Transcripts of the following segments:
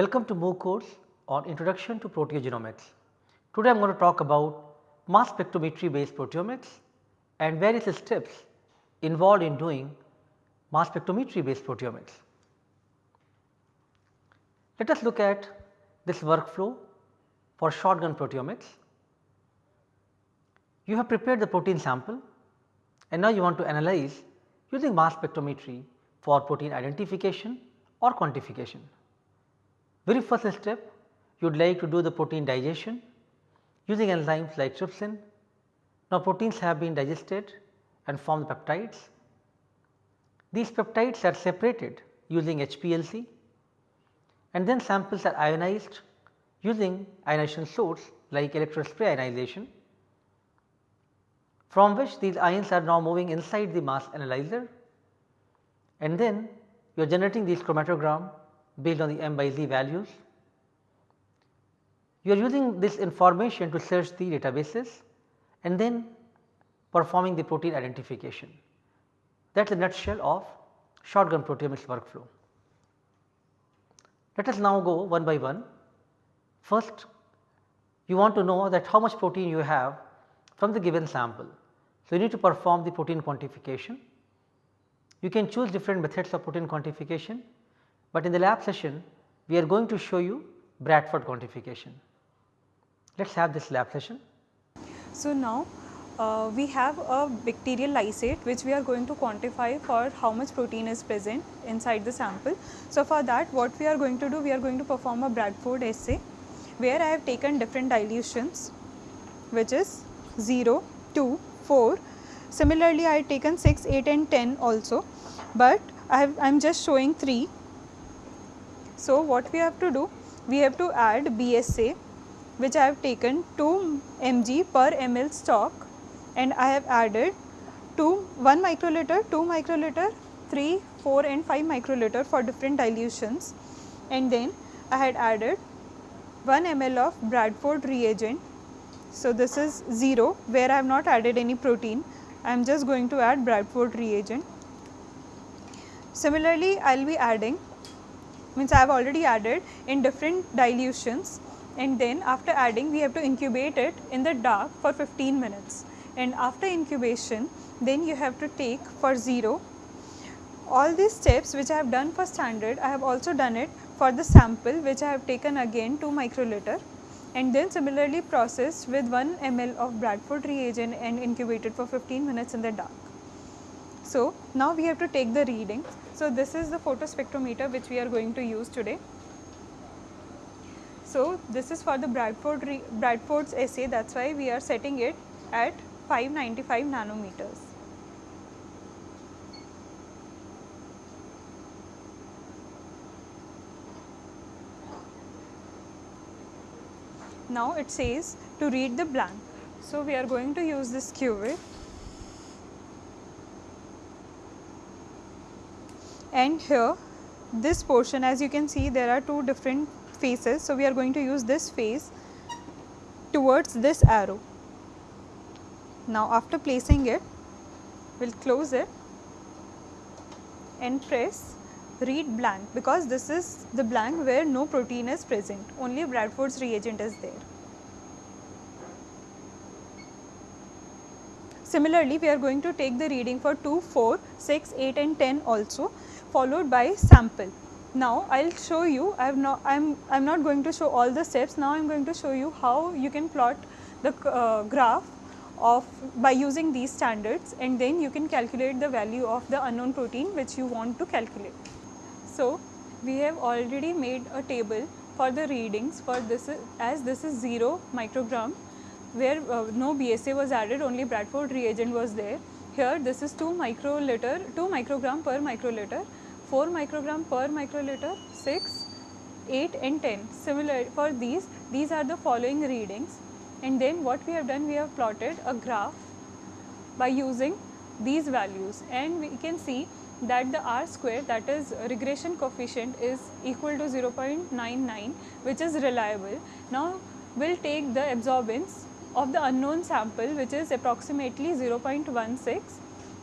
Welcome to MOOC course on Introduction to Proteogenomics. Today I am going to talk about mass spectrometry based proteomics and various steps involved in doing mass spectrometry based proteomics. Let us look at this workflow for shotgun proteomics. You have prepared the protein sample and now you want to analyze using mass spectrometry for protein identification or quantification. Very first step you would like to do the protein digestion using enzymes like trypsin. Now proteins have been digested and form peptides. These peptides are separated using HPLC and then samples are ionized using ionization source like electrospray ionization from which these ions are now moving inside the mass analyzer and then you are generating these chromatogram based on the m by z values. You are using this information to search the databases and then performing the protein identification. That is the nutshell of shotgun proteomics workflow. Let us now go one by one. First you want to know that how much protein you have from the given sample. So, you need to perform the protein quantification. You can choose different methods of protein quantification, but in the lab session we are going to show you Bradford quantification. Let us have this lab session. So now uh, we have a bacterial lysate which we are going to quantify for how much protein is present inside the sample. So for that what we are going to do we are going to perform a Bradford assay where I have taken different dilutions which is 0, 2, 4. Similarly I have taken 6, 8 and 10 also but I am just showing 3 so, what we have to do? We have to add BSA which I have taken 2 mg per ml stock and I have added 2 1 microliter, 2 microliter, 3, 4 and 5 microliter for different dilutions and then I had added 1 ml of Bradford reagent. So, this is 0 where I have not added any protein, I am just going to add Bradford reagent. Similarly, I will be adding means I have already added in different dilutions and then after adding we have to incubate it in the dark for 15 minutes and after incubation then you have to take for 0. All these steps which I have done for standard I have also done it for the sample which I have taken again 2 microliter and then similarly processed with 1 ml of Bradford reagent and incubated for 15 minutes in the dark. So, now we have to take the readings. So, this is the photospectrometer which we are going to use today. So, this is for the Bradford Bradford's assay that is why we are setting it at 595 nanometers. Now, it says to read the blank. So, we are going to use this cuvette and here this portion as you can see there are two different faces. So, we are going to use this face towards this arrow. Now, after placing it we will close it and press read blank because this is the blank where no protein is present only Bradford's reagent is there. Similarly, we are going to take the reading for 2, 4, 6, 8 and 10 also followed by sample. Now, I will show you, I am not, I am, I am not going to show all the steps, now I am going to show you how you can plot the uh, graph of by using these standards and then you can calculate the value of the unknown protein which you want to calculate. So, we have already made a table for the readings for this as this is 0 microgram where uh, no BSA was added only Bradford reagent was there. Here this is 2 microliter 2 microgram per microliter 4 microgram per microliter, 6, 8 and 10. Similar for these, these are the following readings and then what we have done, we have plotted a graph by using these values and we can see that the R square that is regression coefficient is equal to 0.99 which is reliable. Now, we will take the absorbance of the unknown sample which is approximately 0.16.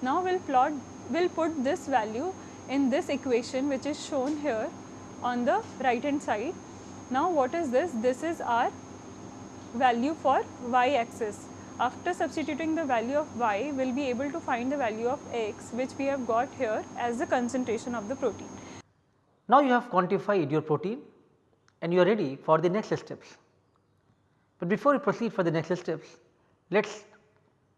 Now, we will plot, we will put this value in this equation which is shown here on the right hand side. Now what is this? This is our value for y axis. After substituting the value of y, we will be able to find the value of x which we have got here as the concentration of the protein. Now you have quantified your protein and you are ready for the next steps. But before we proceed for the next steps, let us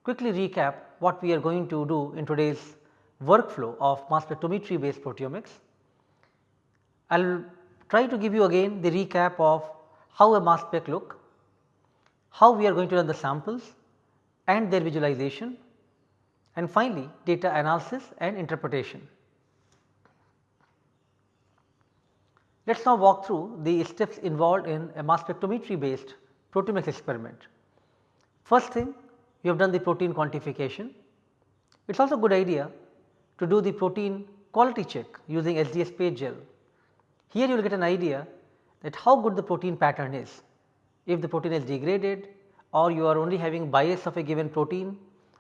quickly recap what we are going to do in today's workflow of mass spectrometry based proteomics. I will try to give you again the recap of how a mass spec look, how we are going to run the samples and their visualization and finally data analysis and interpretation. Let us now walk through the steps involved in a mass spectrometry based proteomics experiment. First thing you have done the protein quantification. It is also a good idea to do the protein quality check using SDS PAGE gel. Here you will get an idea that how good the protein pattern is. If the protein is degraded or you are only having bias of a given protein,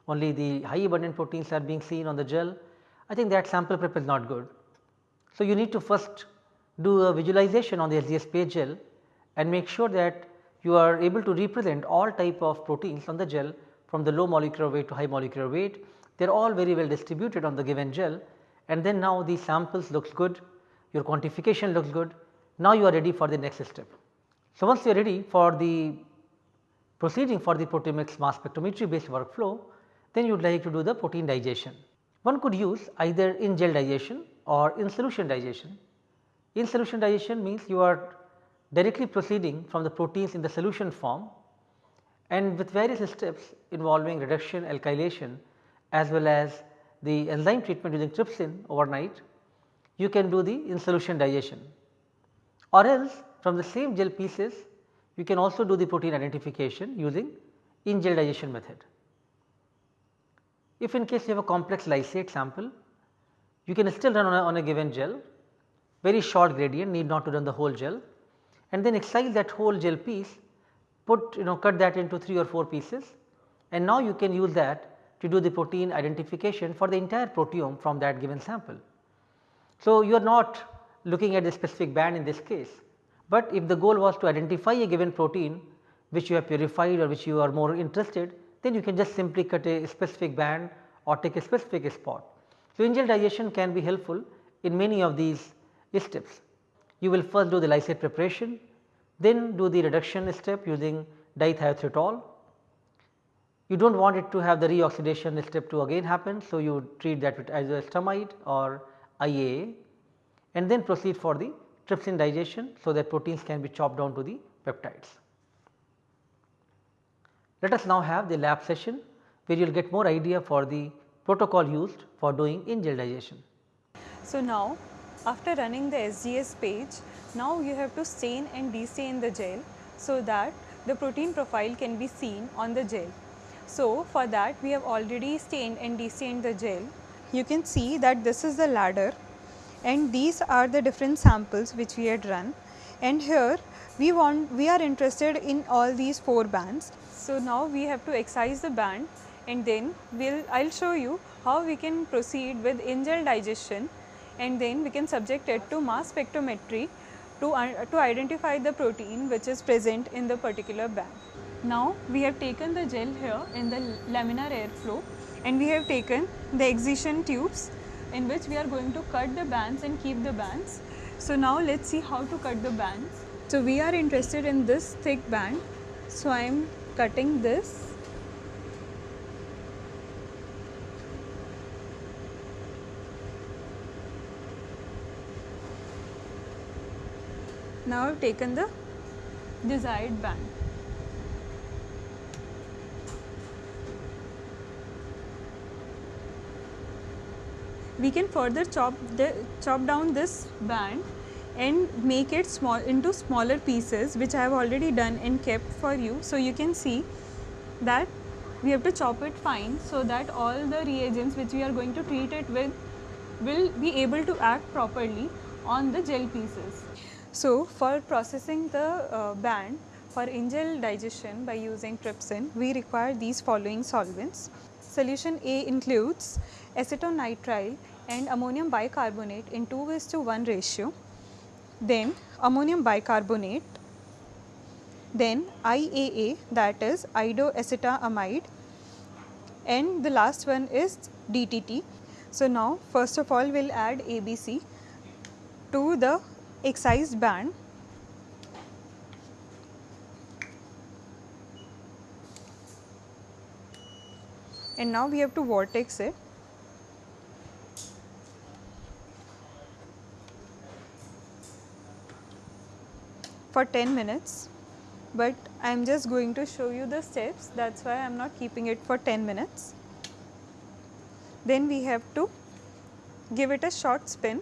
only the high abundant proteins are being seen on the gel, I think that sample prep is not good. So, you need to first do a visualization on the SDS PAGE gel and make sure that you are able to represent all type of proteins on the gel from the low molecular weight to high molecular weight. They are all very well distributed on the given gel and then now these samples looks good, your quantification looks good, now you are ready for the next step. So, once you are ready for the proceeding for the proteomics mass spectrometry based workflow, then you would like to do the protein digestion. One could use either in gel digestion or in solution digestion. In solution digestion means you are directly proceeding from the proteins in the solution form and with various steps involving reduction, alkylation as well as the enzyme treatment using trypsin overnight, you can do the in solution digestion. Or else from the same gel pieces you can also do the protein identification using in gel digestion method. If in case you have a complex lysate sample, you can still run on a, on a given gel, very short gradient need not to run the whole gel. And then excise that whole gel piece put you know cut that into 3 or 4 pieces. And now you can use that to do the protein identification for the entire proteome from that given sample. So, you are not looking at the specific band in this case, but if the goal was to identify a given protein which you have purified or which you are more interested then you can just simply cut a specific band or take a specific spot. So, in gel digestion can be helpful in many of these steps you will first do the lysate preparation, then do the reduction step using dithiothreitol. You do not want it to have the reoxidation step to again happen. So, you treat that with iodoacetamide or IAA and then proceed for the trypsin digestion. So, that proteins can be chopped down to the peptides. Let us now have the lab session where you will get more idea for the protocol used for doing in gel digestion. So, now after running the SDS PAGE, now you have to stain and destain the gel so that the protein profile can be seen on the gel. So, for that we have already stained and destained the gel. You can see that this is the ladder and these are the different samples which we had run and here we want we are interested in all these four bands. So, now we have to excise the band and then we'll I will show you how we can proceed with in gel digestion and then we can subject it to mass spectrometry to, uh, to identify the protein which is present in the particular band. Now we have taken the gel here in the laminar airflow and we have taken the excision tubes in which we are going to cut the bands and keep the bands. So now let us see how to cut the bands. So we are interested in this thick band. So I am cutting this Now I have taken the desired band. We can further chop the chop down this band and make it small into smaller pieces which I have already done and kept for you. So, you can see that we have to chop it fine so that all the reagents which we are going to treat it with will be able to act properly on the gel pieces. So, for processing the uh, band for in-gel digestion by using trypsin, we require these following solvents. Solution A includes acetonitrile and ammonium bicarbonate in 2 is to 1 ratio. then ammonium bicarbonate, then IAA that is iodoacetamide and the last one is DTT. So, now first of all we will add ABC to the excised band and now we have to vortex it. For 10 minutes, but I am just going to show you the steps that is why I am not keeping it for 10 minutes. Then we have to give it a short spin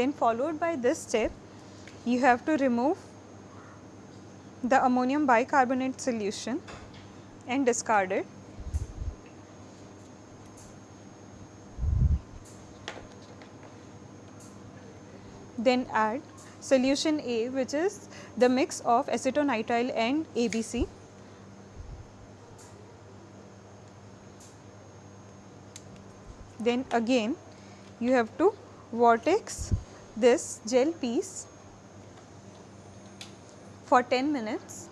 then followed by this step you have to remove the ammonium bicarbonate solution and discard it. Then add solution A which is the mix of acetonitrile and ABC. Then again you have to vortex this gel piece for 10 minutes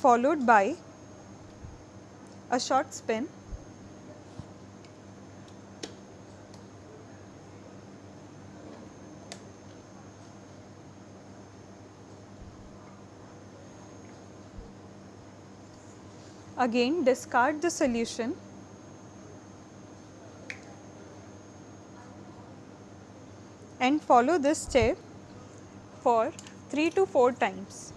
followed by a short spin. Again discard the solution. And follow this step for 3 to 4 times.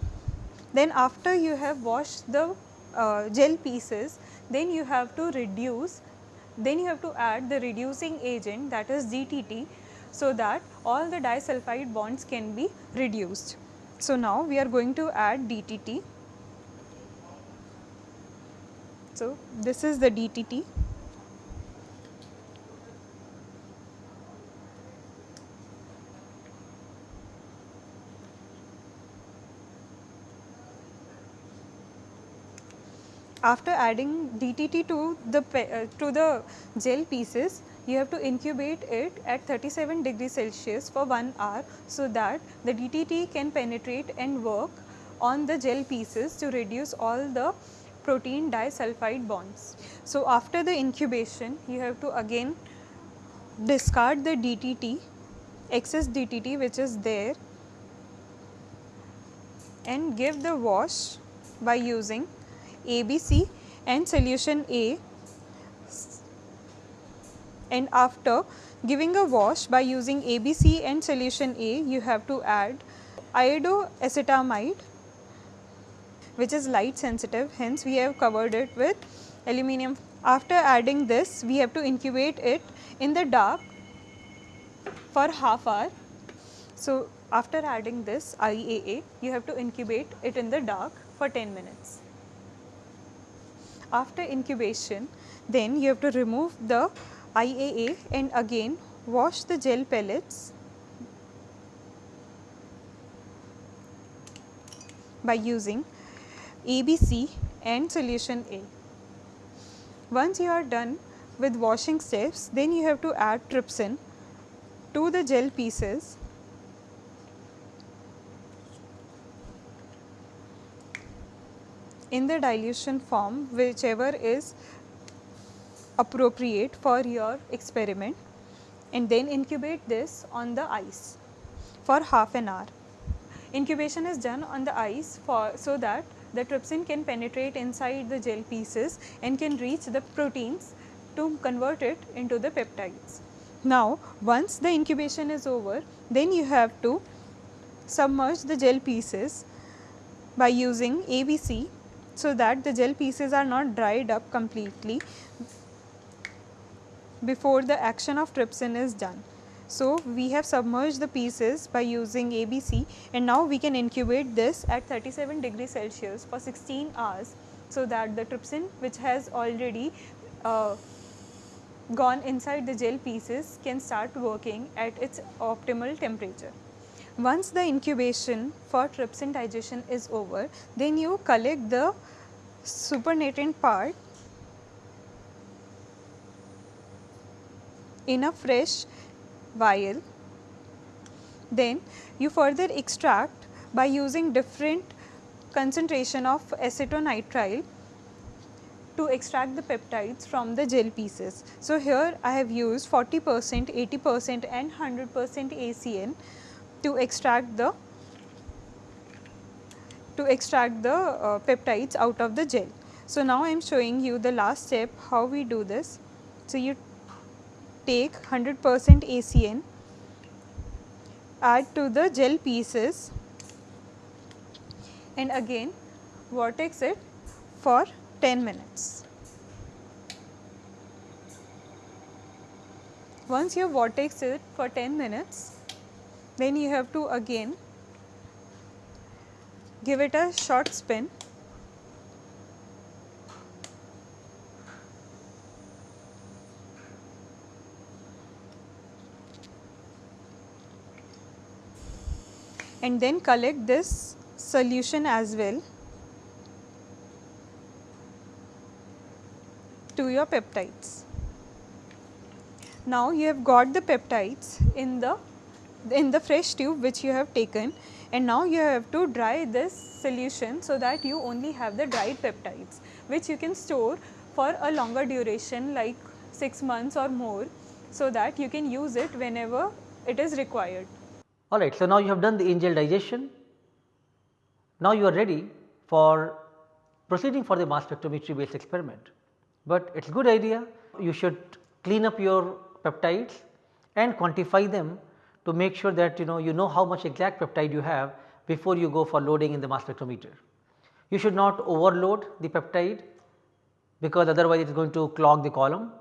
Then after you have washed the uh, gel pieces, then you have to reduce, then you have to add the reducing agent that is DTT so that all the disulfide bonds can be reduced. So now we are going to add DTT. So this is the DTT. After adding DTT to the uh, to the gel pieces, you have to incubate it at 37 degrees Celsius for 1 hour so that the DTT can penetrate and work on the gel pieces to reduce all the protein disulfide bonds. So, after the incubation you have to again discard the DTT, excess DTT which is there and give the wash by using ABC and solution A and after giving a wash by using ABC and solution A you have to add iodoacetamide which is light sensitive hence we have covered it with aluminum. After adding this we have to incubate it in the dark for half hour. So, after adding this IAA you have to incubate it in the dark for 10 minutes. After incubation, then you have to remove the IAA and again wash the gel pellets by using ABC and solution A. Once you are done with washing steps, then you have to add trypsin to the gel pieces in the dilution form whichever is appropriate for your experiment and then incubate this on the ice for half an hour. Incubation is done on the ice for so that the trypsin can penetrate inside the gel pieces and can reach the proteins to convert it into the peptides. Now, once the incubation is over, then you have to submerge the gel pieces by using ABC so that the gel pieces are not dried up completely before the action of trypsin is done. So, we have submerged the pieces by using ABC and now we can incubate this at 37 degree Celsius for 16 hours. So, that the trypsin which has already uh, gone inside the gel pieces can start working at its optimal temperature. Once the incubation for trypsin digestion is over, then you collect the supernatant part in a fresh vial. Then you further extract by using different concentration of acetonitrile to extract the peptides from the gel pieces. So, here I have used 40 percent, 80 percent and 100 percent ACN to extract the to extract the uh, peptides out of the gel. So, now I am showing you the last step how we do this. So, you take 100 percent ACN, add to the gel pieces and again vortex it for 10 minutes. Once you vortex it for 10 minutes, then you have to again give it a short spin and then collect this solution as well to your peptides. Now you have got the peptides in the in the fresh tube which you have taken and now you have to dry this solution so that you only have the dried peptides which you can store for a longer duration like 6 months or more so that you can use it whenever it is required. Alright, so now you have done the in-gel digestion. Now you are ready for proceeding for the mass spectrometry based experiment. But it is good idea you should clean up your peptides and quantify them to make sure that you know you know how much exact peptide you have before you go for loading in the mass spectrometer. You should not overload the peptide because otherwise it is going to clog the column.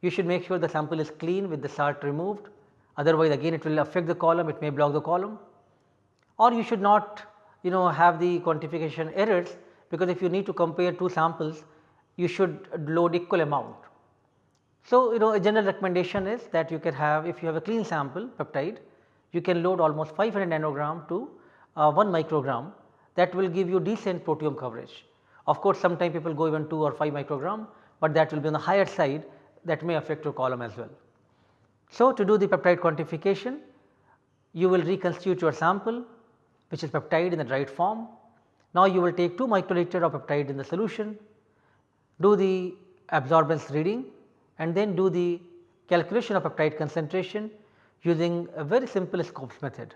You should make sure the sample is clean with the salt removed otherwise again it will affect the column it may block the column or you should not you know have the quantification errors because if you need to compare two samples you should load equal amount. So, you know a general recommendation is that you can have if you have a clean sample peptide you can load almost 500 nanogram to uh, 1 microgram that will give you decent proteome coverage. Of course, sometimes people go even 2 or 5 microgram, but that will be on the higher side that may affect your column as well. So, to do the peptide quantification you will reconstitute your sample which is peptide in the dried form. Now, you will take 2 microliter of peptide in the solution, do the absorbance reading and then do the calculation of peptide concentration using a very simple Scopes method.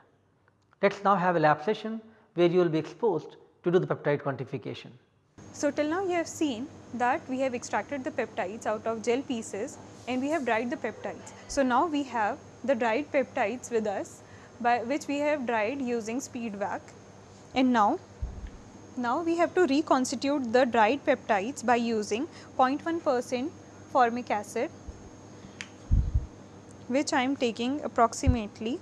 Let us now have a lab session where you will be exposed to do the peptide quantification. So, till now you have seen that we have extracted the peptides out of gel pieces and we have dried the peptides. So, now we have the dried peptides with us by which we have dried using speed vac and now now we have to reconstitute the dried peptides by using 0.1 percent formic acid which I am taking approximately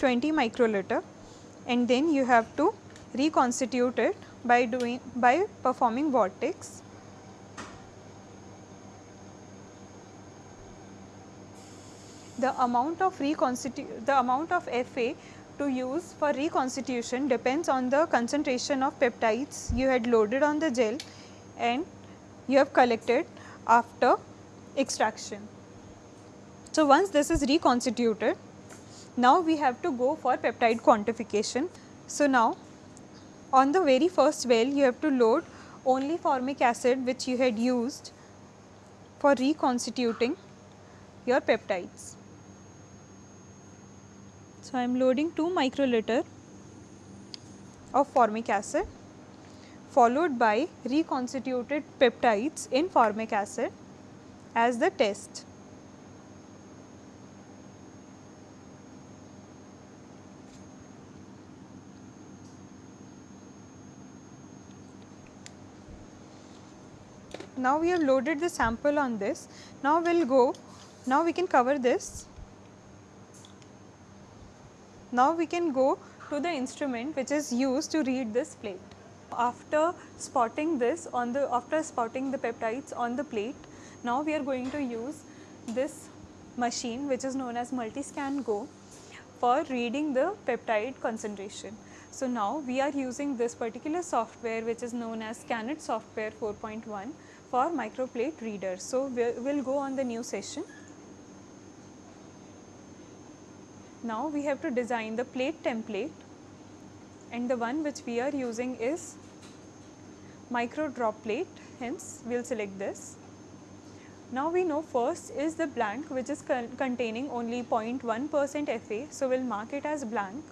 20 microliter and then you have to reconstitute it by doing by performing vortex. The amount of reconstitute the amount of FA to use for reconstitution depends on the concentration of peptides you had loaded on the gel and you have collected after extraction. So, once this is reconstituted, now we have to go for peptide quantification. So, now on the very first well you have to load only formic acid which you had used for reconstituting your peptides. So, I am loading 2 microliter of formic acid followed by reconstituted peptides in formic acid as the test. Now we have loaded the sample on this. Now we will go, now we can cover this. Now we can go to the instrument which is used to read this plate. After spotting this on the, after spotting the peptides on the plate, Now we are going to use this machine which is known as Multiskan Go for reading the peptide concentration. So now we are using this particular software which is known as SkanIt software 4.1 for microplate readers. So we will go on the new session. Now we have to design the plate template and the one which we are using is micro drop plate hence we will select this. Now we know first is the blank which is con containing only 0.1 percent Fa. So, we will mark it as blank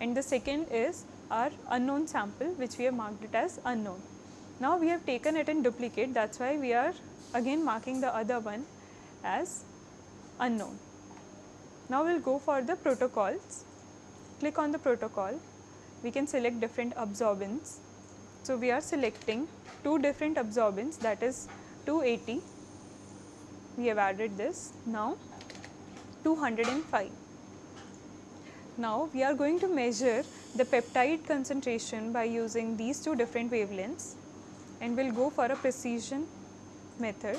and the second is our unknown sample which we have marked it as unknown. Now we have taken it in duplicate that is why we are again marking the other one as unknown. Now we will go for the protocols, click on the protocol, we can select different absorbance. So we are selecting two different absorbance that is 280 we have added this now 205. Now we are going to measure the peptide concentration by using these two different wavelengths and we will go for a precision method.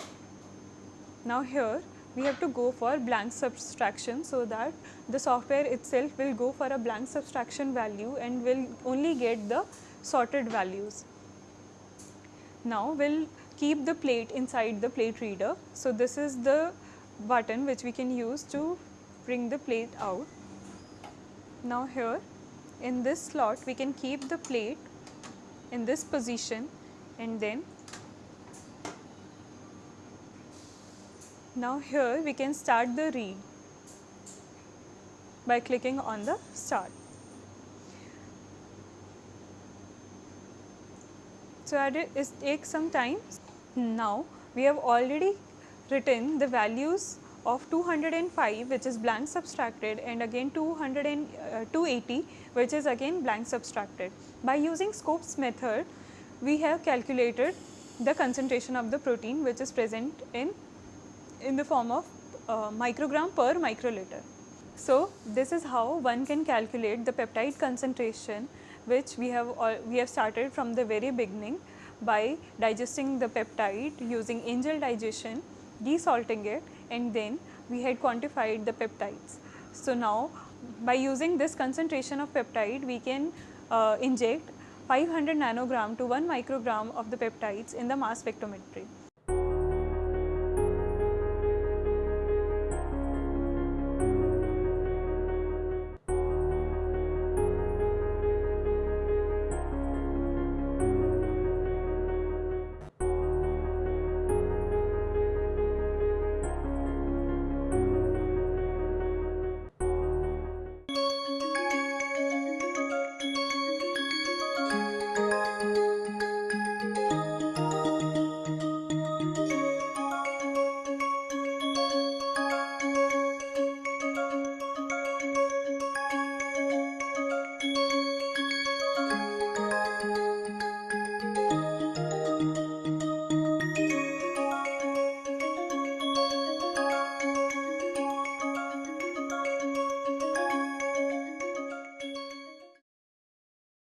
Now here we have to go for blank subtraction so that the software itself will go for a blank subtraction value and will only get the sorted values. Now we will keep the plate inside the plate reader. So, this is the button which we can use to bring the plate out. Now, here in this slot we can keep the plate in this position and then now here we can start the read by clicking on the start. So, it takes some time. Now, we have already written the values of 205 which is blank subtracted and again 200 and, uh, 280 which is again blank subtracted. By using Scopes method, we have calculated the concentration of the protein which is present in, in the form of uh, microgram per microliter. So, this is how one can calculate the peptide concentration which we have, uh, we have started from the very beginning by digesting the peptide using in-gel digestion, desalting it and then we had quantified the peptides. So, now by using this concentration of peptide we can uh, inject 500 nanogram to 1 microgram of the peptides in the mass spectrometry.